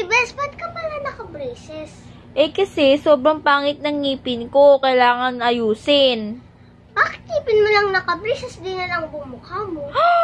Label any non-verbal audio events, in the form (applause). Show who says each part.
Speaker 1: Uy, best, ba't ka pala naka-braces?
Speaker 2: Eh kasi, sobrang pangit ng ngipin ko. Kailangan ayusin.
Speaker 1: Bakit ngipin mo lang naka-braces? Di na lang bumukha mo. (gasps) (gasps)